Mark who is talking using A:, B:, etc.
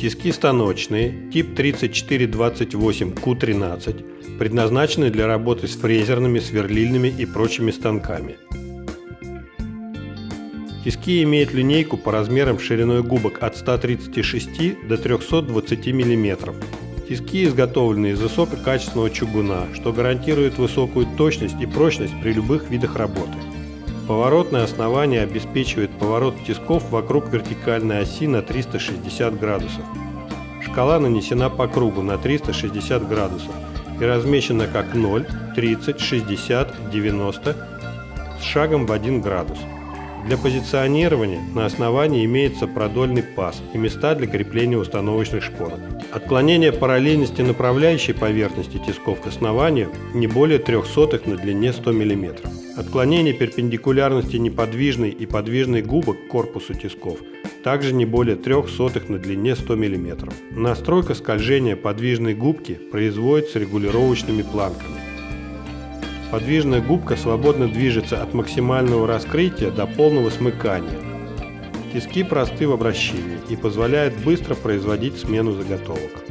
A: Тиски станочные, тип 3428Q13, предназначены для работы с фрезерными, сверлильными и прочими станками. Тиски имеют линейку по размерам шириной губок от 136 до 320 мм. Тиски изготовлены из высококачественного чугуна, что гарантирует высокую точность и прочность при любых видах работы. Поворотное основание обеспечивает поворот тисков вокруг вертикальной оси на 360 градусов. Шкала нанесена по кругу на 360 градусов и размещена как 0, 30, 60, 90 с шагом в 1 градус. Для позиционирования на основании имеется продольный паз и места для крепления установочных шпорок. Отклонение параллельности направляющей поверхности тисков к основанию не более 3 сотых на длине 100 мм. Отклонение перпендикулярности неподвижной и подвижной губок к корпусу тисков также не более 3 сотых на длине 100 мм. Настройка скольжения подвижной губки производится регулировочными планками. Подвижная губка свободно движется от максимального раскрытия до полного смыкания. Тиски просты в обращении и позволяют быстро производить смену заготовок.